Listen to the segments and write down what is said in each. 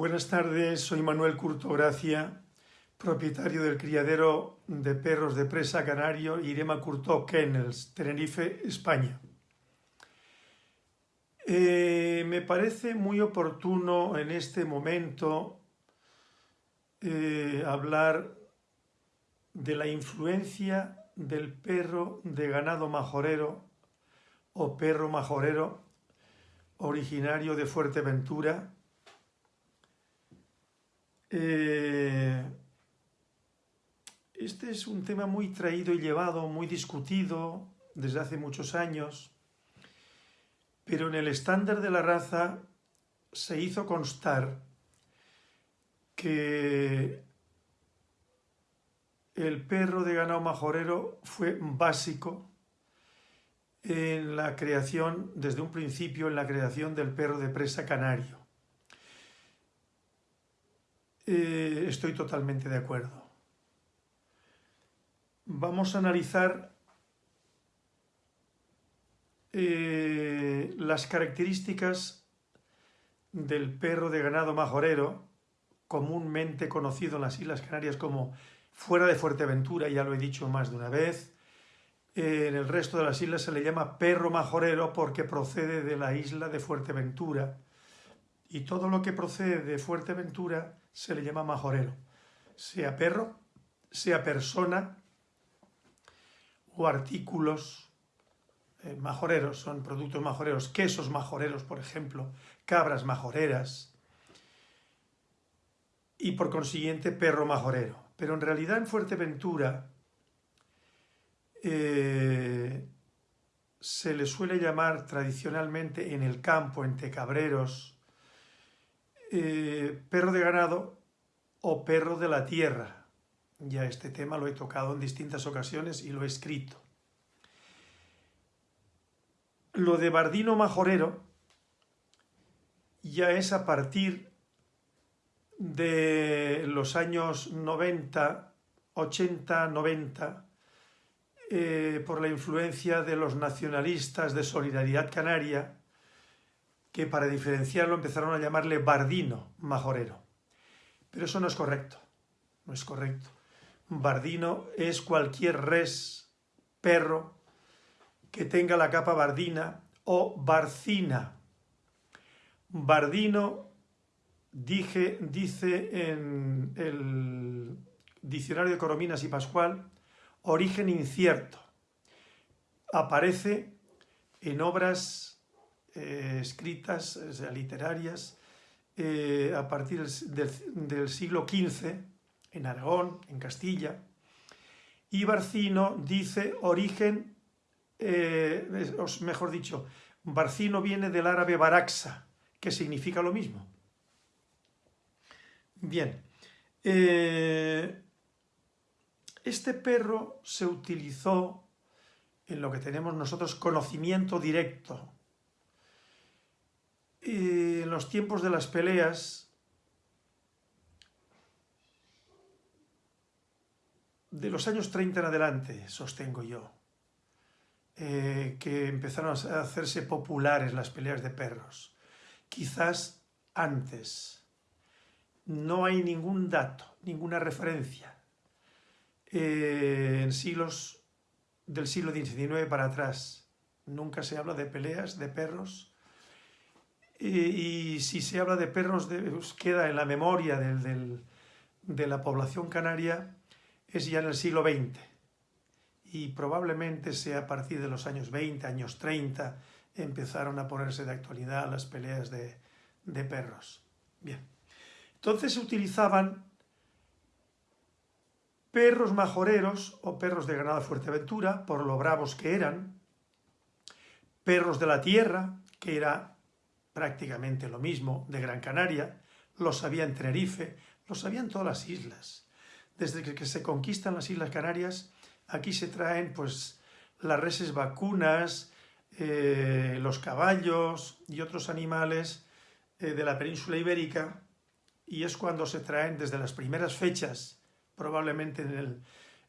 Buenas tardes, soy Manuel Curto Gracia, propietario del criadero de perros de presa canario Irema Curto Kennels, Tenerife, España. Eh, me parece muy oportuno en este momento eh, hablar de la influencia del perro de ganado majorero o perro majorero originario de Fuerteventura eh, este es un tema muy traído y llevado, muy discutido desde hace muchos años, pero en el estándar de la raza se hizo constar que el perro de ganado majorero fue básico en la creación, desde un principio, en la creación del perro de presa canario. Eh, estoy totalmente de acuerdo. Vamos a analizar eh, las características del perro de ganado majorero, comúnmente conocido en las Islas Canarias como fuera de Fuerteventura, ya lo he dicho más de una vez. En el resto de las islas se le llama perro majorero porque procede de la isla de Fuerteventura y todo lo que procede de Fuerteventura se le llama majorero, sea perro, sea persona o artículos eh, majoreros, son productos majoreros, quesos majoreros, por ejemplo, cabras majoreras y por consiguiente perro majorero. Pero en realidad en Fuerteventura eh, se le suele llamar tradicionalmente en el campo, entre cabreros, eh, perro de ganado o perro de la tierra. Ya este tema lo he tocado en distintas ocasiones y lo he escrito. Lo de Bardino Majorero ya es a partir de los años 90, 80, 90, por la influencia de los nacionalistas de Solidaridad Canaria, que para diferenciarlo empezaron a llamarle bardino majorero. Pero eso no es correcto, no es correcto. Bardino es cualquier res, perro, que tenga la capa bardina o barcina. Bardino dije, dice en el diccionario de Corominas y Pascual, origen incierto. Aparece en obras eh, escritas, literarias, eh, a partir del, siglo XV, en Aragón, en Castilla, y Barcino dice origen, eh, mejor dicho, Barcino viene del árabe baraxa, que significa lo mismo. Bien, este perro se utilizó en lo que tenemos nosotros conocimiento directo, en los tiempos de las peleas, de los años 30 en adelante, sostengo yo, eh, que empezaron a hacerse populares las peleas de perros. Quizás antes. No hay ningún dato, ninguna referencia. Eh, en siglos del siglo XIX para atrás, nunca se habla de peleas de perros y, si se habla de perros, de, pues, queda en la memoria de la población canaria, es ya en el siglo XX. Y probablemente sea a partir de los años 20, años 30, empezaron a ponerse de actualidad las peleas de, de perros. Bien, entonces se utilizaban perros majoreros o perros de ganado Fuerteventura, por lo bravos que eran, perros de la tierra, que era prácticamente lo mismo de Gran Canaria, lo sabía en Tenerife, lo sabían todas las islas. Desde que se conquistan las Islas Canarias, aquí se traen pues las reses vacunas, eh, los caballos y otros animales eh, de la península ibérica, y es cuando se traen desde las primeras fechas, probablemente en el,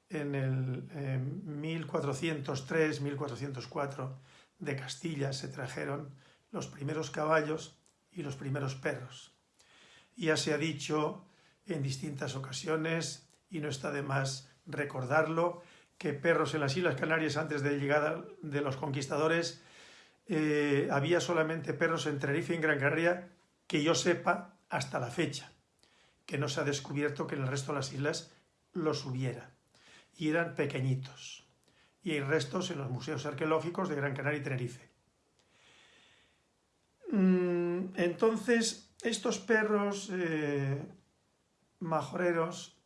en el 1403, 1404 de Castilla se trajeron los primeros caballos y los primeros perros. Ya se ha dicho en distintas ocasiones, y no está de más recordarlo, que perros en las Islas Canarias antes de llegada de los conquistadores eh, había solamente perros en Tenerife y en Gran Canaria, que yo sepa, hasta la fecha, que no se ha descubierto que en el resto de las islas los hubiera. Y eran pequeñitos. Y hay restos en los museos arqueológicos de Gran Canaria y Tenerife. Mm, entonces, estos perros eh, majoreros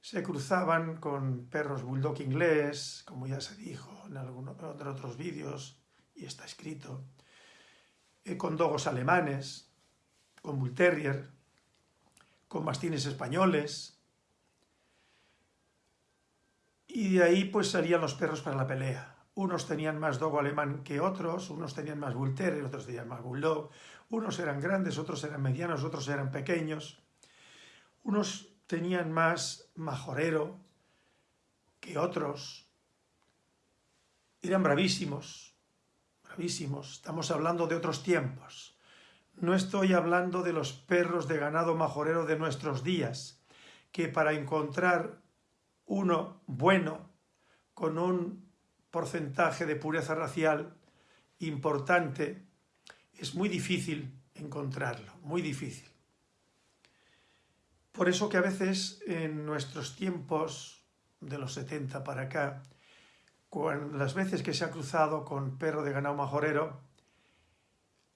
se cruzaban con perros bulldog inglés, como ya se dijo en algunos de otros vídeos, y está escrito, eh, con dogos alemanes, con bull terrier, con mastines españoles, y de ahí pues salían los perros para la pelea. Unos tenían más dogo alemán que otros, unos tenían más terrier, otros tenían más bulldog, unos eran grandes, otros eran medianos, otros eran pequeños, unos tenían más majorero que otros, eran bravísimos, bravísimos, estamos hablando de otros tiempos. No estoy hablando de los perros de ganado majorero de nuestros días, que para encontrar uno bueno, con un porcentaje de pureza racial importante, es muy difícil encontrarlo, muy difícil. Por eso que a veces en nuestros tiempos de los 70 para acá, con las veces que se ha cruzado con perro de ganado majorero,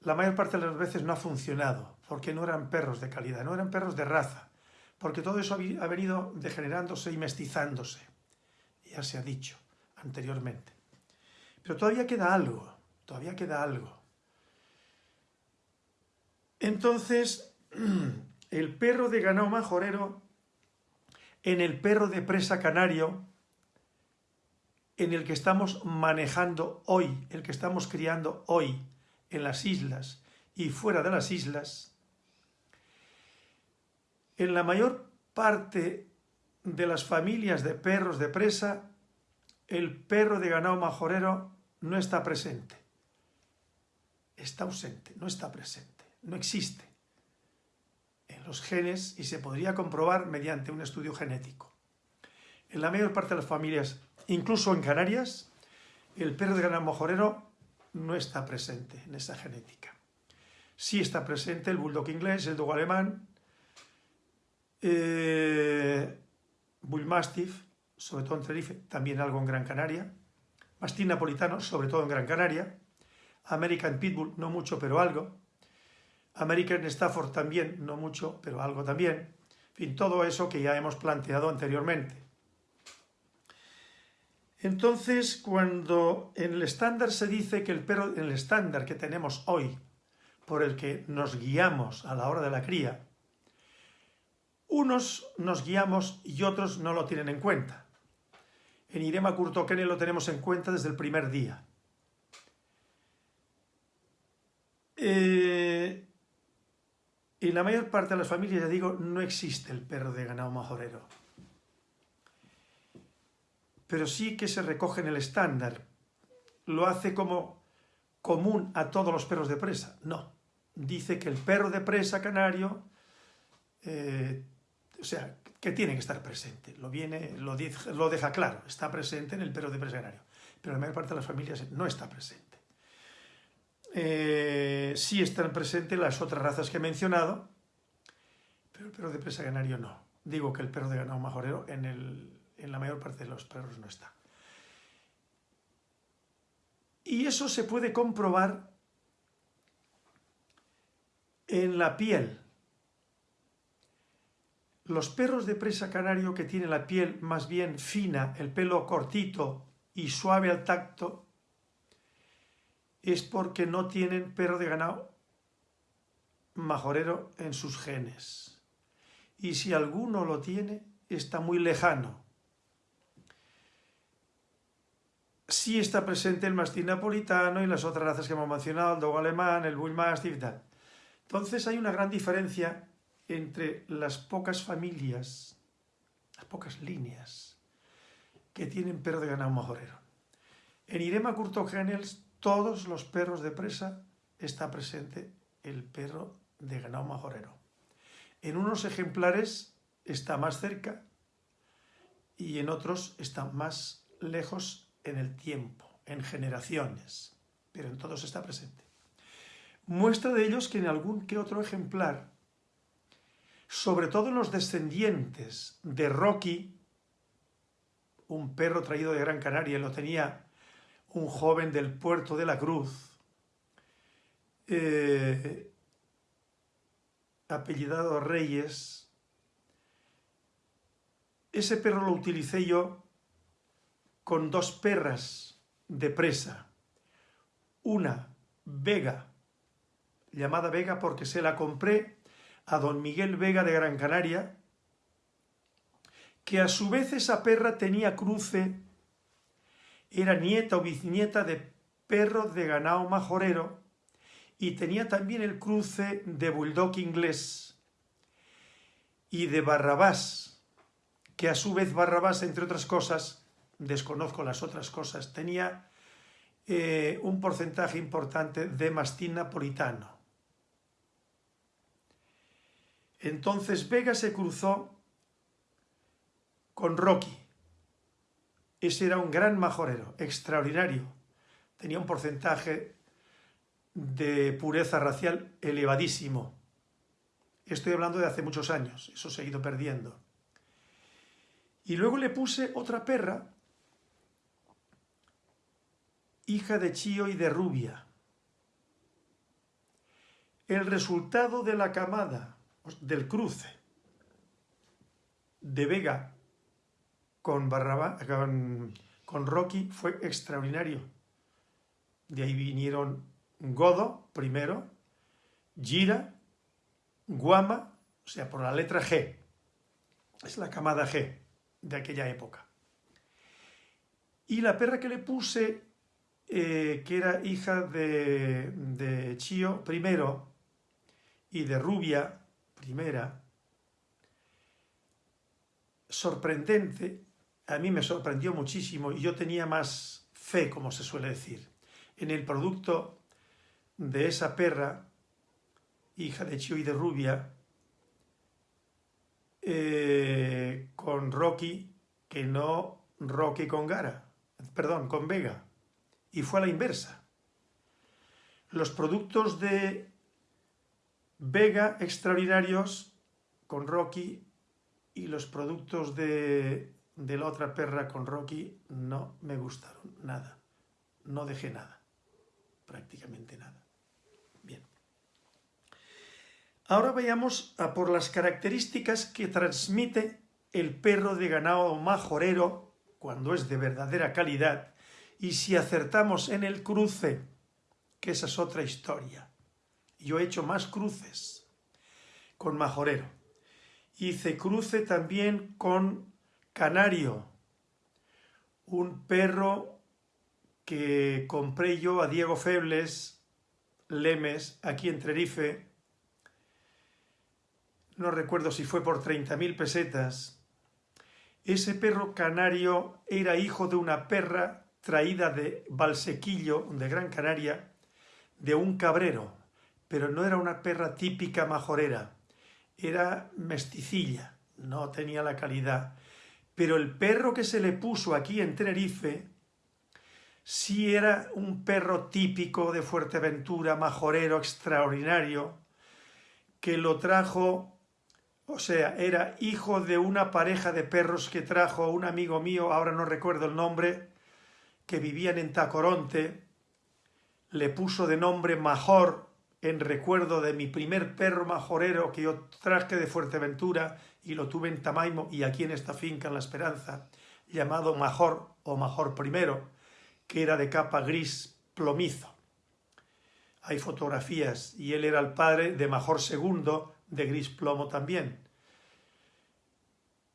la mayor parte de las veces no ha funcionado, porque no eran perros de calidad, no eran perros de raza, porque todo eso ha venido degenerándose y mestizándose, ya se ha dicho anteriormente. Pero todavía queda algo, todavía queda algo. Entonces, el perro de ganado majorero en el perro de presa canario, en el que estamos manejando hoy, el que estamos criando hoy en las islas y fuera de las islas, en la mayor parte de las familias de perros de presa, el perro de ganado majorero no está presente. Está ausente, no está presente, no existe en los genes y se podría comprobar mediante un estudio genético. En la mayor parte de las familias, incluso en Canarias, el perro de ganado majorero no está presente en esa genética. Sí está presente el bulldog inglés, el dogo alemán, eh, bull mastiff, sobre todo en Tenerife, también algo en Gran Canaria, mastín napolitano, sobre todo en Gran Canaria, American Pitbull, no mucho, pero algo, American Stafford también, no mucho, pero algo también, en fin, todo eso que ya hemos planteado anteriormente. Entonces, cuando en el estándar se dice que el perro, en el estándar que tenemos hoy, por el que nos guiamos a la hora de la cría, unos nos guiamos y otros no lo tienen en cuenta. En Irema Kurtokene lo tenemos en cuenta desde el primer día. Eh, en la mayor parte de las familias, ya digo, no existe el perro de ganado majorero. Pero sí que se recoge en el estándar. ¿Lo hace como común a todos los perros de presa? No. Dice que el perro de presa canario, eh, o sea, que tiene que estar presente. Lo, viene, lo, lo deja claro, está presente en el perro de presaganario. Pero la mayor parte de las familias no está presente. Eh, sí están presentes las otras razas que he mencionado, pero el perro de presa canario no. Digo que el perro de ganado majorero en, en la mayor parte de los perros no está. Y eso se puede comprobar en la piel los perros de presa canario que tienen la piel más bien fina, el pelo cortito y suave al tacto, es porque no tienen perro de ganado majorero en sus genes. Y si alguno lo tiene, está muy lejano. Sí está presente el mastín napolitano y las otras razas que hemos mencionado, el dogo alemán, el bull mastiff y tal. Entonces hay una gran diferencia entre las pocas familias, las pocas líneas que tienen perro de ganado majorero. En Irema Curtogenels, todos los perros de presa está presente el perro de ganado majorero. En unos ejemplares está más cerca y en otros está más lejos en el tiempo, en generaciones, pero en todos está presente. Muestra de ellos que en algún que otro ejemplar, sobre todo los descendientes de Rocky, un perro traído de Gran Canaria, lo tenía un joven del puerto de la Cruz, eh, apellidado Reyes, ese perro lo utilicé yo con dos perras de presa. Una, Vega, llamada Vega porque se la compré a don Miguel Vega de Gran Canaria, que a su vez esa perra tenía cruce, era nieta o bisnieta de perro de ganado majorero y tenía también el cruce de bulldog inglés y de Barrabás, que a su vez Barrabás, entre otras cosas, desconozco las otras cosas, tenía eh, un porcentaje importante de mastín napolitano. Entonces Vega se cruzó con Rocky. Ese era un gran majorero, extraordinario. Tenía un porcentaje de pureza racial elevadísimo. Estoy hablando de hace muchos años, eso se ha ido perdiendo. Y luego le puse otra perra, hija de Chío y de Rubia. El resultado de la camada, del cruce, de Vega con, con, con Rocky fue extraordinario. De ahí vinieron Godo primero, Gira, Guama, o sea, por la letra G. Es la camada G de aquella época. Y la perra que le puse, eh, que era hija de, de Chío primero y de Rubia primera, sorprendente, a mí me sorprendió muchísimo y yo tenía más fe, como se suele decir, en el producto de esa perra, hija de Chio y de Rubia, eh, con Rocky, que no Rocky con Gara, perdón, con Vega, y fue a la inversa. Los productos de Vega extraordinarios con Rocky y los productos de, de la otra perra con Rocky no me gustaron nada. No dejé nada, prácticamente nada. Bien. Ahora vayamos a por las características que transmite el perro de ganado majorero cuando es de verdadera calidad y si acertamos en el cruce, que esa es otra historia. Yo he hecho más cruces con majorero. Hice cruce también con Canario, un perro que compré yo a Diego Febles Lemes, aquí en Tenerife, no recuerdo si fue por 30.000 pesetas. Ese perro canario era hijo de una perra traída de Valsequillo, de Gran Canaria, de un cabrero, pero no era una perra típica majorera era mesticilla, no tenía la calidad. Pero el perro que se le puso aquí en Tenerife sí era un perro típico de Fuerteventura, majorero, extraordinario, que lo trajo, o sea, era hijo de una pareja de perros que trajo un amigo mío, ahora no recuerdo el nombre, que vivían en Tacoronte, le puso de nombre Major, en recuerdo de mi primer perro majorero que yo traje de Fuerteventura y lo tuve en Tamaimo y aquí en esta finca en La Esperanza, llamado Major o Major primero, que era de capa gris plomizo. Hay fotografías y él era el padre de Major segundo de gris plomo también.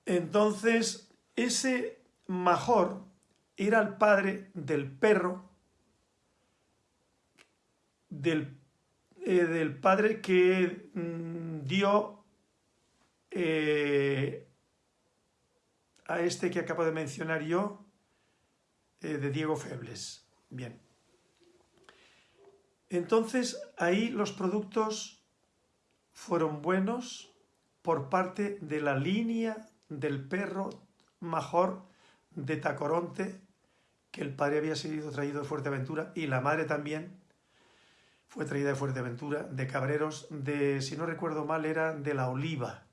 Entonces, ese Major era el padre del perro del eh, del padre que mm, dio eh, a este que acabo de mencionar yo, eh, de Diego Febles. Bien. Entonces, ahí los productos fueron buenos, por parte de la línea del perro mejor de Tacoronte, que el padre había sido traído de Fuerteventura y la madre también fue traída de Fuerteventura, de Cabreros, de, si no recuerdo mal, era de La Oliva,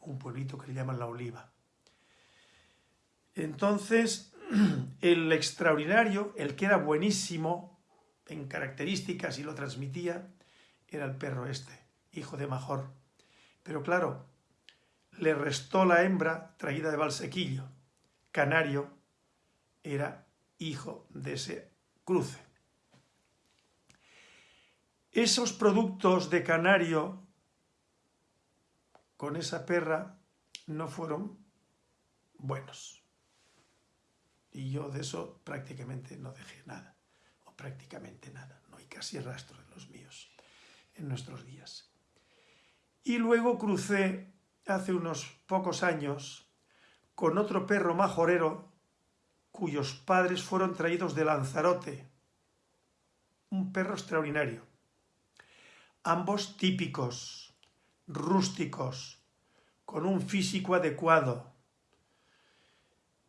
un pueblito que le llaman La Oliva. Entonces, el extraordinario, el que era buenísimo en características y lo transmitía, era el perro este, hijo de Major. Pero claro, le restó la hembra traída de Valsequillo. Canario era hijo de ese cruce. Esos productos de Canario con esa perra no fueron buenos. Y yo de eso prácticamente no dejé nada, o prácticamente nada, no hay casi rastro de los míos en nuestros días. Y luego crucé hace unos pocos años con otro perro majorero cuyos padres fueron traídos de Lanzarote, un perro extraordinario. Ambos típicos, rústicos, con un físico adecuado.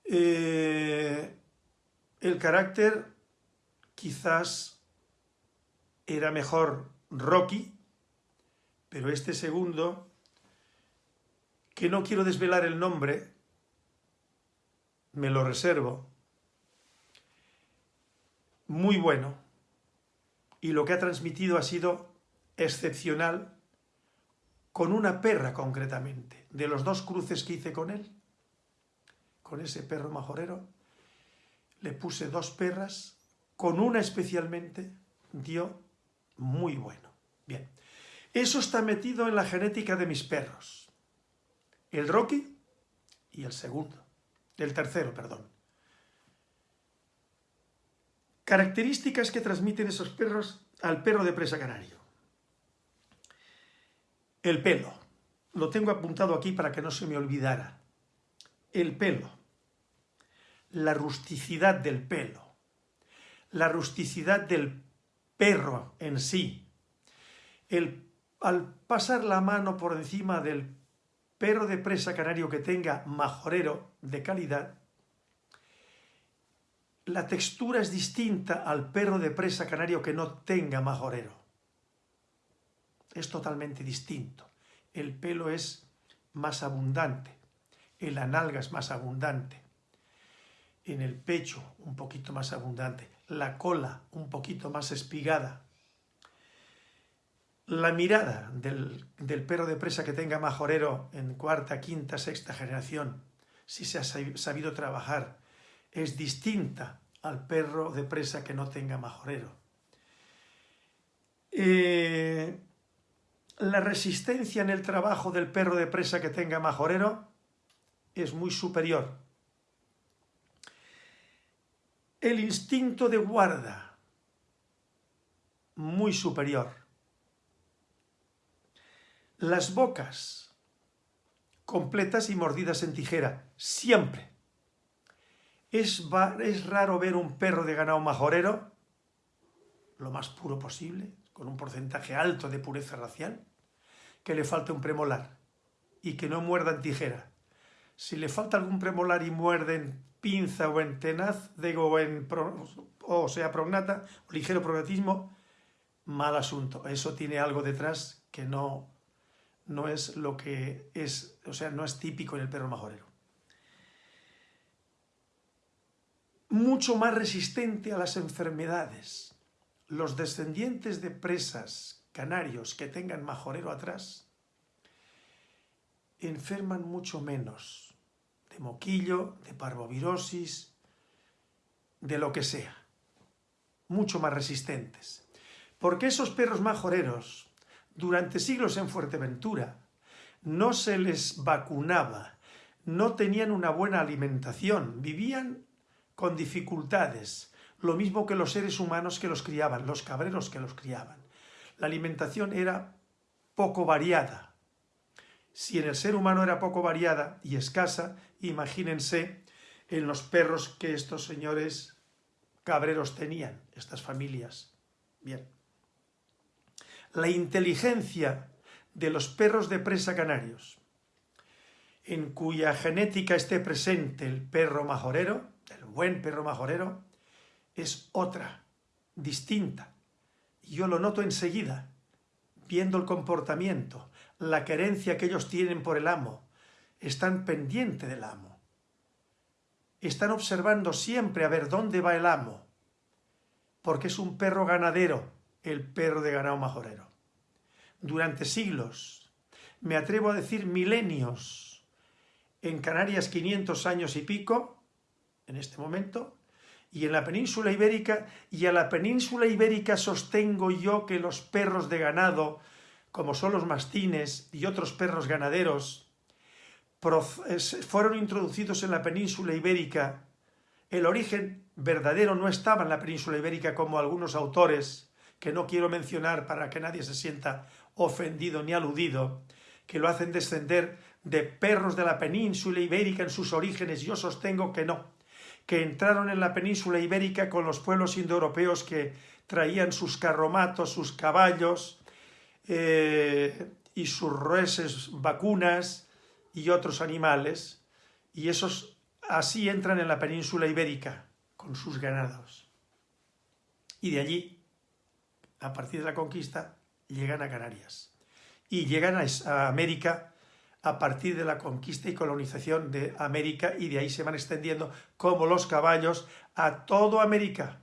Eh, el carácter quizás era mejor Rocky, pero este segundo, que no quiero desvelar el nombre, me lo reservo, muy bueno, y lo que ha transmitido ha sido excepcional con una perra concretamente, de los dos cruces que hice con él, con ese perro majorero, le puse dos perras, con una especialmente dio muy bueno. Bien, eso está metido en la genética de mis perros. El Rocky y el segundo, el tercero, perdón. Características que transmiten esos perros al perro de presa canario. El pelo. Lo tengo apuntado aquí para que no se me olvidara. El pelo. La rusticidad del pelo. La rusticidad del perro en sí. El, al pasar la mano por encima del perro de presa canario que tenga majorero de calidad, la textura es distinta al perro de presa canario que no tenga majorero. Es totalmente distinto. El pelo es más abundante, el analga es más abundante, en el pecho un poquito más abundante, la cola un poquito más espigada. La mirada del, del perro de presa que tenga majorero en cuarta, quinta, sexta generación, si se ha sabido trabajar es distinta al perro de presa que no tenga majorero. Eh, la resistencia en el trabajo del perro de presa que tenga majorero es muy superior. El instinto de guarda, muy superior. Las bocas, completas y mordidas en tijera, siempre. Es, es raro ver un perro de ganado majorero, lo más puro posible, con un porcentaje alto de pureza racial, que le falte un premolar y que no muerda en tijera. Si le falta algún premolar y muerde en pinza o en tenaz, digo, en o sea, prognata, o ligero prognatismo, mal asunto. Eso tiene algo detrás que no, no es lo que es, o sea, no es típico en el perro majorero. mucho más resistente a las enfermedades. Los descendientes de presas canarios que tengan majorero atrás enferman mucho menos de moquillo, de parvovirosis, de lo que sea. Mucho más resistentes. Porque esos perros majoreros, durante siglos en Fuerteventura, no se les vacunaba, no tenían una buena alimentación, vivían con dificultades, lo mismo que los seres humanos que los criaban, los cabreros que los criaban. La alimentación era poco variada. Si en el ser humano era poco variada y escasa, imagínense en los perros que estos señores cabreros tenían, estas familias. Bien. La inteligencia de los perros de presa canarios en cuya genética esté presente el perro majorero, el buen perro majorero, es otra, distinta. Yo lo noto enseguida, viendo el comportamiento, la querencia que ellos tienen por el amo. Están pendientes del amo. Están observando siempre a ver dónde va el amo, porque es un perro ganadero, el perro de ganado majorero. Durante siglos, me atrevo a decir milenios, en Canarias 500 años y pico, en este momento, y en la península ibérica, y a la península ibérica sostengo yo que los perros de ganado, como son los mastines y otros perros ganaderos, fueron introducidos en la península ibérica. El origen verdadero no estaba en la península ibérica como algunos autores, que no quiero mencionar para que nadie se sienta ofendido ni aludido, que lo hacen descender de perros de la península ibérica en sus orígenes. Yo sostengo que no que entraron en la península ibérica con los pueblos indoeuropeos que traían sus carromatos, sus caballos eh, y sus reses vacunas y otros animales, y esos así entran en la península ibérica con sus ganados. Y de allí, a partir de la conquista, llegan a Canarias. Y llegan a América a partir de la conquista y colonización de América y de ahí se van extendiendo como los caballos a toda América.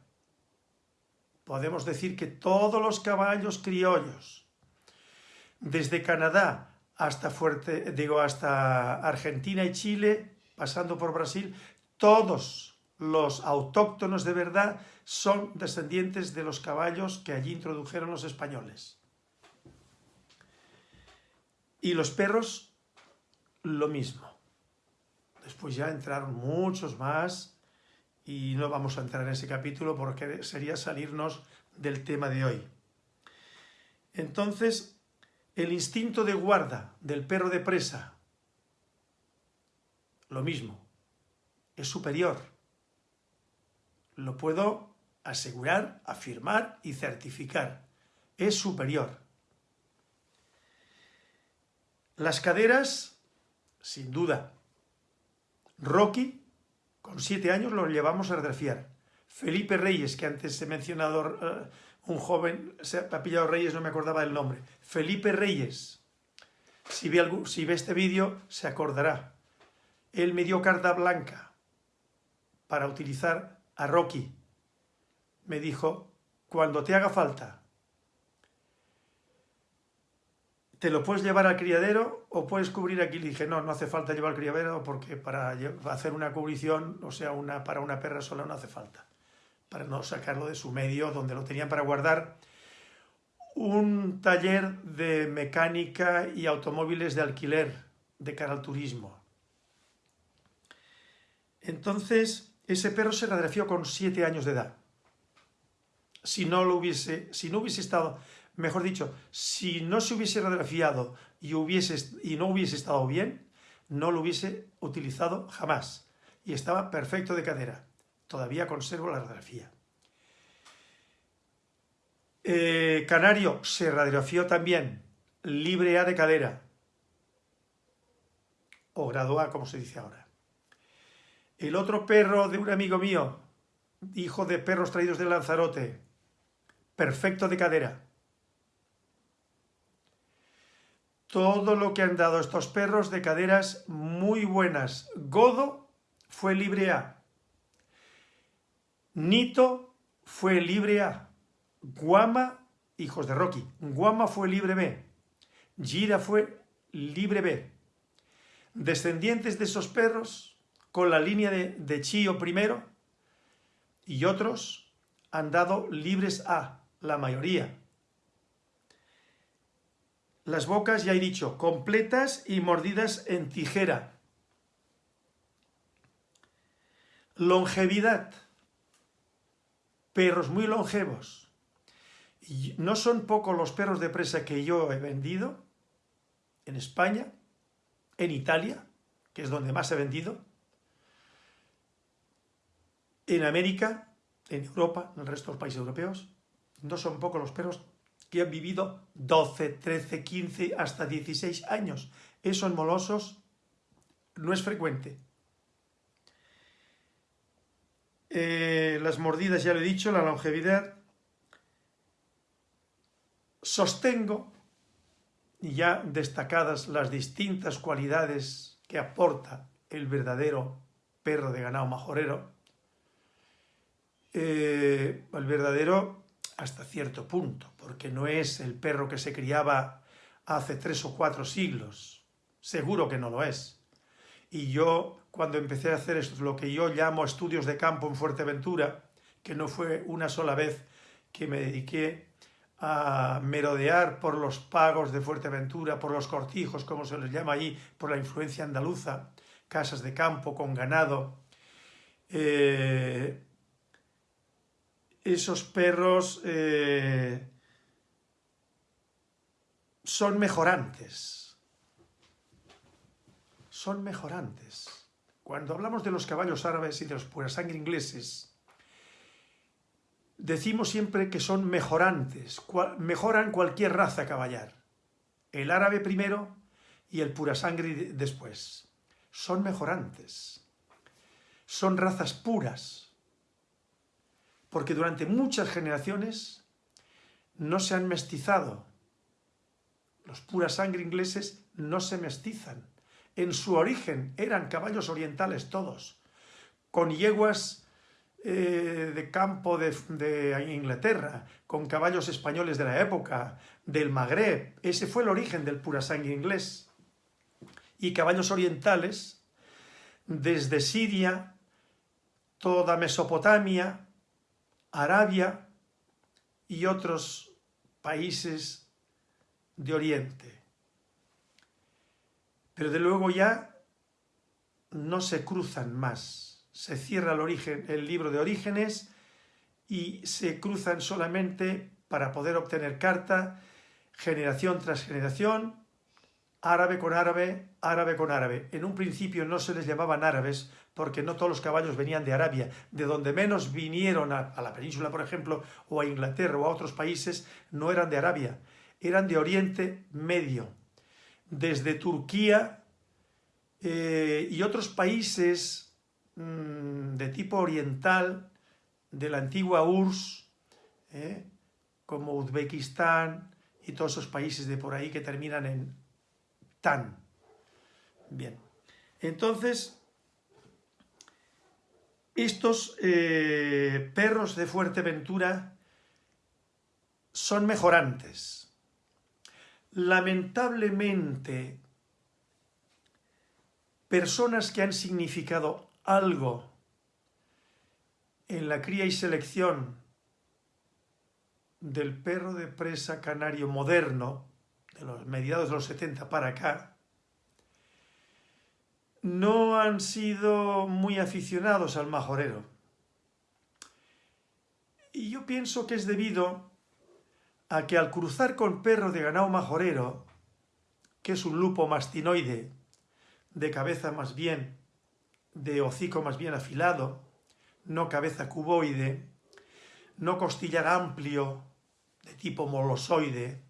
Podemos decir que todos los caballos criollos, desde Canadá hasta, Fuerte, digo, hasta Argentina y Chile, pasando por Brasil, todos los autóctonos de verdad son descendientes de los caballos que allí introdujeron los españoles. Y los perros lo mismo. Después ya entraron muchos más y no vamos a entrar en ese capítulo porque sería salirnos del tema de hoy. Entonces, el instinto de guarda del perro de presa, lo mismo, es superior. Lo puedo asegurar, afirmar y certificar. Es superior. Las caderas sin duda. Rocky, con siete años, lo llevamos a refiar. Felipe Reyes, que antes he mencionado eh, un joven, se ha pillado Reyes, no me acordaba del nombre. Felipe Reyes, si ve, si ve este vídeo, se acordará. Él me dio carta blanca para utilizar a Rocky. Me dijo, cuando te haga falta ¿te lo puedes llevar al criadero o puedes cubrir aquí? Le dije, no, no hace falta llevar al criadero porque para hacer una cubrición, o sea, una, para una perra sola no hace falta. Para no sacarlo de su medio, donde lo tenían para guardar. Un taller de mecánica y automóviles de alquiler de cara al turismo. Entonces, ese perro se radiografió con siete años de edad. Si no lo hubiese, si no hubiese estado mejor dicho, si no se hubiese radiografiado y, no hubiese estado bien, no lo hubiese utilizado jamás. Y estaba perfecto de cadera. Todavía conservo la radiografía. Eh, Canario se radiografió también, libre A de cadera, o grado A, como se dice ahora. El otro perro de un amigo mío, hijo de perros traídos de Lanzarote, perfecto de cadera. Todo lo que han dado estos perros de caderas muy buenas. Godo fue libre A. Nito fue libre A. Guama, hijos de Rocky, Guama fue libre B. Gira fue libre B. Descendientes de esos perros, con la línea de, de Chío primero, y otros han dado libres A, la mayoría. Las bocas, ya he dicho, completas y mordidas en tijera. Longevidad. Perros muy longevos. No son pocos los perros de presa que yo he vendido en España, en Italia, que es donde más he vendido, en América, en Europa, en el resto de los países europeos. No son pocos los perros que han vivido 12, 13, 15, hasta 16 años. Esos molosos no es frecuente. Eh, las mordidas, ya lo he dicho, la longevidad. Sostengo, ya destacadas las distintas cualidades que aporta el verdadero perro de ganado majorero, eh, el verdadero hasta cierto punto, porque no es el perro que se criaba hace tres o cuatro siglos, seguro que no lo es. Y yo, cuando empecé a hacer lo que yo llamo estudios de campo en Fuerteventura, que no fue una sola vez que me dediqué a merodear por los pagos de Fuerteventura, por los cortijos, como se les llama allí, por la influencia andaluza, casas de campo con ganado. Eh, esos perros eh, son mejorantes son mejorantes. Cuando hablamos de los caballos árabes y de los sangre ingleses, decimos siempre que son mejorantes, mejoran cualquier raza caballar. El árabe primero y el sangre después. Son mejorantes. Son razas puras. Porque durante muchas generaciones no se han mestizado. Los sangre ingleses no se mestizan en su origen eran caballos orientales todos, con yeguas eh, de campo de, Inglaterra, con caballos españoles de la época, del Magreb, ese fue el origen del purasangre inglés. Y caballos orientales, desde Siria, toda Mesopotamia, Arabia y otros países de Oriente pero de luego ya no se cruzan más. Se cierra el, libro de orígenes y se cruzan solamente para poder obtener carta, generación tras generación, árabe con árabe, árabe con árabe. En un principio no se les llamaban árabes porque no todos los caballos venían de Arabia. De donde menos vinieron a, la península, por ejemplo, o a Inglaterra o a otros países, no eran de Arabia, eran de Oriente Medio desde Turquía eh, y otros países mm, de tipo oriental de la antigua URSS, eh, como Uzbekistán y todos esos países de por ahí que terminan en tan. Bien, entonces, estos eh, perros de Fuerteventura son mejorantes lamentablemente, personas que han significado algo en la cría y selección del perro de presa canario moderno, de los mediados de los 70 para acá, no han sido muy aficionados al majorero. Y yo pienso que es debido a que al cruzar con perro de ganado majorero, que es un lupo mastinoide, de cabeza más bien, de hocico más bien afilado, no cabeza cuboide, no costillar amplio, de tipo molosoide.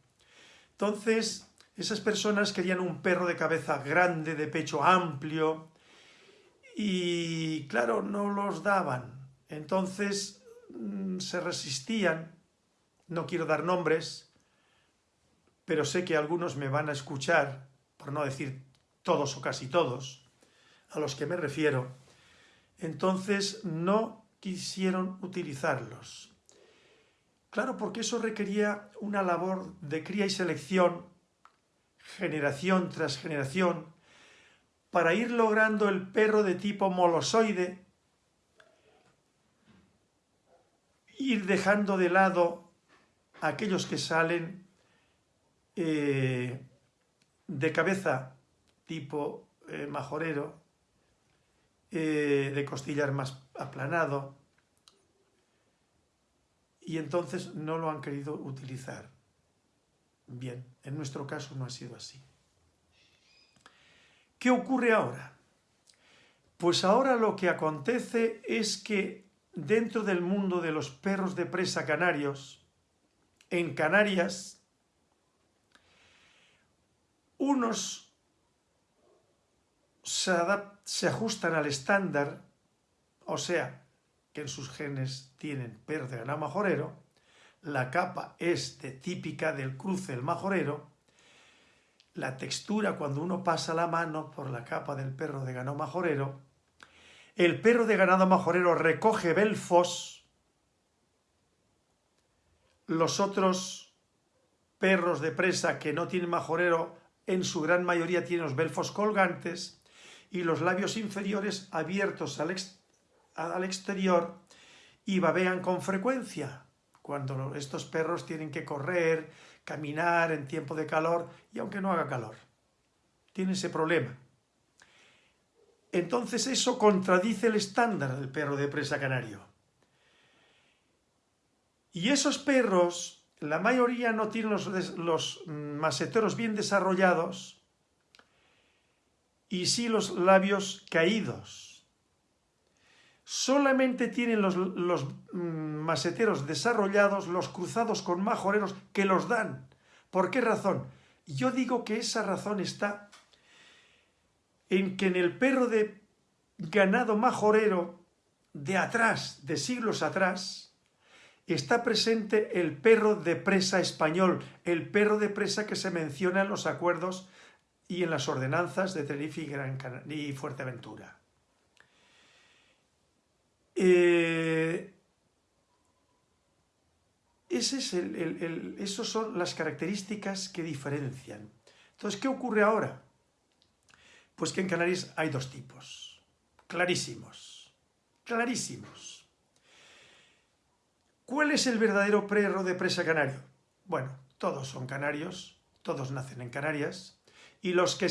Entonces, esas personas querían un perro de cabeza grande, de pecho amplio, y claro, no los daban. Entonces mm, se resistían no quiero dar nombres, pero sé que algunos me van a escuchar, por no decir todos o casi todos, a los que me refiero. Entonces no quisieron utilizarlos. Claro, porque eso requería una labor de cría y selección, generación tras generación, para ir logrando el perro de tipo molosoide, ir dejando de lado aquellos que salen eh, de cabeza tipo eh, majorero, eh, de costillar más aplanado, y entonces no lo han querido utilizar. Bien, en nuestro caso no ha sido así. ¿Qué ocurre ahora? Pues ahora lo que acontece es que dentro del mundo de los perros de presa canarios, en Canarias, unos se, se ajustan al estándar, o sea, en sus genes tienen perro de ganado majorero, la capa es de típica del cruce del majorero, la textura cuando uno pasa la mano por la capa del perro de ganado majorero, el perro de ganado majorero recoge belfos, los otros perros de presa que no tienen majorero en su gran mayoría tienen los belfos colgantes y los labios inferiores abiertos al, al exterior y babean con frecuencia cuando estos perros tienen que correr, caminar en tiempo de calor y aunque no haga calor. Tiene ese problema. Entonces eso contradice el estándar del perro de presa canario. Y esos perros, la mayoría no tienen los, los maseteros bien desarrollados y sí los labios caídos solamente tienen los, mm, maseteros desarrollados, los cruzados con majoreros, que los dan. ¿Por qué razón? Yo digo que esa razón está en que en el perro de ganado majorero de atrás, de siglos atrás, está presente el perro de presa español, el perro de presa que se menciona en los acuerdos y en las ordenanzas de Tenerife Gran y Fuerteventura. Eh, ese es el, esos son las características que diferencian. Entonces, ¿qué ocurre ahora? Pues que en Canarias hay dos tipos, clarísimos, clarísimos. ¿Cuál es el verdadero perro de presa canario? Bueno, todos son canarios, todos nacen en Canarias, y los que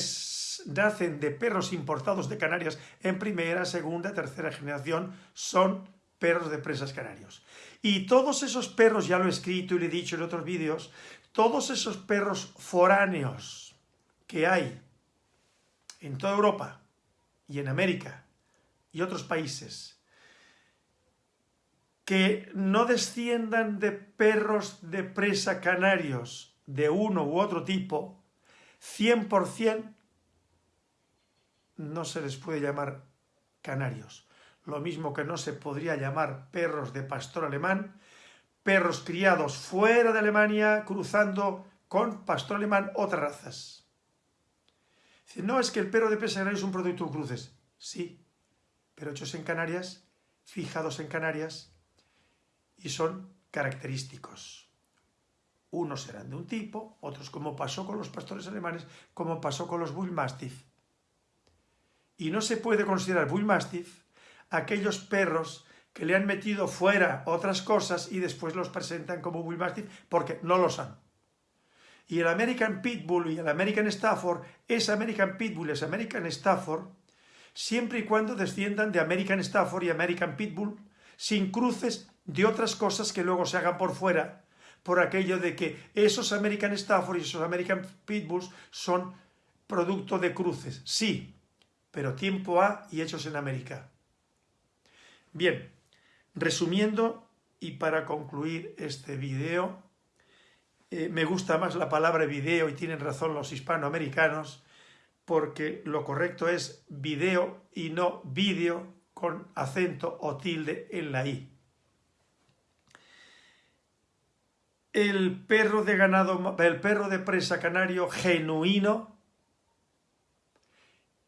nacen de perros importados de Canarias en primera, segunda, tercera generación son perros de presas canarios. Y todos esos perros, ya lo he escrito y lo he dicho en otros vídeos, todos esos perros foráneos que hay en toda Europa y en América y otros países, que no desciendan de perros de presa canarios de uno u otro tipo, 100% no se les puede llamar canarios. Lo mismo que no se podría llamar perros de pastor alemán, perros criados fuera de Alemania cruzando con pastor alemán otras razas. no, es que el perro de presa canario es un producto de cruces. Sí, pero hechos en Canarias, fijados en Canarias y son característicos. Unos serán de un tipo, otros como pasó con los pastores alemanes, como pasó con los Bull Mastiff. Y no se puede considerar Bull Mastiff aquellos perros que le han metido fuera otras cosas y después los presentan como Bull Mastiff porque no lo son. Y el American Pitbull y el American Stafford es American Pitbull, es American Stafford, siempre y cuando desciendan de American Stafford y American Pitbull, sin cruces de otras cosas que luego se hagan por fuera, por aquello de que esos American Stafford y esos American Pitbulls son producto de cruces. Sí, pero tiempo A y hechos en América. Bien, resumiendo y para concluir este video, eh, me gusta más la palabra video y tienen razón los hispanoamericanos porque lo correcto es video y no vídeo con acento o tilde en la i. El perro de ganado, el perro de presa canario genuino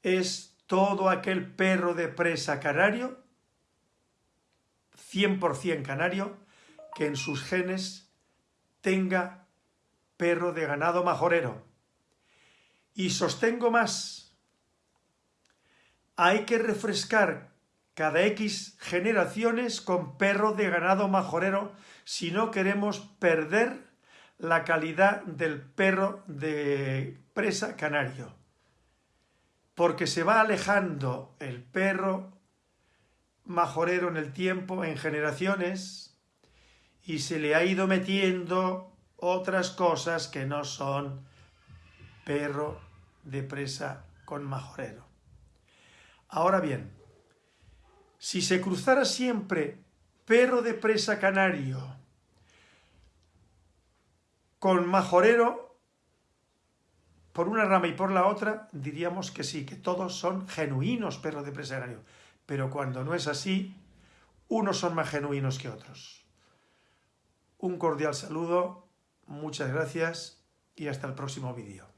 es todo aquel perro de presa canario, 100% canario, que en sus genes tenga perro de ganado majorero. Y sostengo más, hay que refrescar cada X generaciones con perro de ganado majorero si no queremos perder la calidad del perro de presa canario. Porque se va alejando el perro majorero en el tiempo, en generaciones, y se le ha ido metiendo otras cosas que no son perro de presa con majorero. Ahora bien, si se cruzara siempre perro de presa canario con majorero, por una rama y por la otra, diríamos que sí, que todos son genuinos perros de presa grano. Pero cuando no es así, unos son más genuinos que otros. Un cordial saludo, muchas gracias y hasta el próximo vídeo.